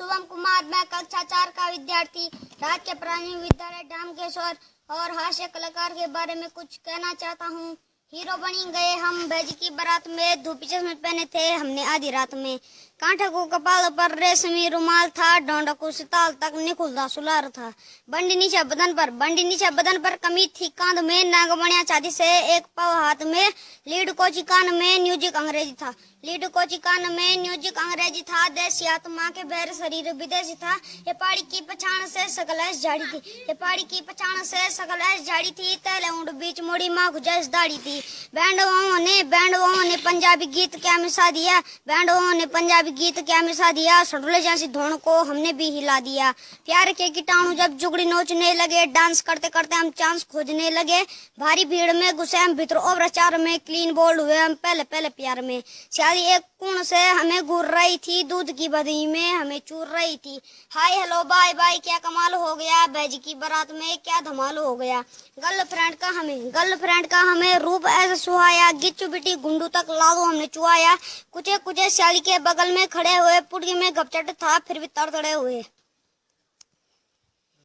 शुभम कुमार, मैं कक्षा चार का विद्यार्थी राज्य प्राणी विद्यालय डामकेश्वर और हास्य कलाकार के बारे में कुछ कहना चाहता हूँ। हीरो बनी गए हम, बैज की बारात में धूपी चश्मे पहने थे हमने आधी रात में। कांठे को कपाल पर रेशमी रुमाल था डोंडा को सिताल तक निकुलदा सुलार था। बंडी नीचे बदन पर, बंडी नीचे बदन पर कमी थी। कांध में नाग बनिया चादी से एक पाव हाथ में, लीड कोची कान में म्यूज़िक अंग्रेज़ी था। लीड कोची कान में म्यूज़िक अंग्रेज़ी था। देसी आत्मा के बैर शरीर विदेशी था। ये पहाड़ी की पछाण से सकल झाड़ी थी। ये पहाड़ी की पछाण से सकल झाड़ी थी। तैले ऊँट बीच मोड़ी माँ गुजैस दाड़ी थी। बैंड ने बैंड ने पंजाबी गीत क्या मिसा दिया? बैंड ने पंजाबी गीत क्या मिसा दिया? सडुले जैसी धोन को हमने भी हिला दिया। प्यार के कीटाणु जब जुगड़ी नोचने लगे, डांस करते करते हम चांस खोजने लगे। भारी भीड़ में घुसे हम भीतर और प्रचार में क्लीन बोल्ड हुए हम पहले पहले प्यार में। शादी एक कुण से हमें घूर रही थी, दूध की बदी में हमें चूर रही थी। हाय, हेलो, बाय बाय, क्या कमाल हो गया? बैज की बारात में क्या धमाल हो गया? गर्लफ्रेंड का हमें, गर्लफ्रेंड का हमें रूप ऐसा सुहाया, गिच्चू बिटी गुंडू तक लागू हमने चुआया कुछ कुछ शाली के बगल में खड़े हुए पुड़ी में गपचट था फिर भी तड़तड़े हुए।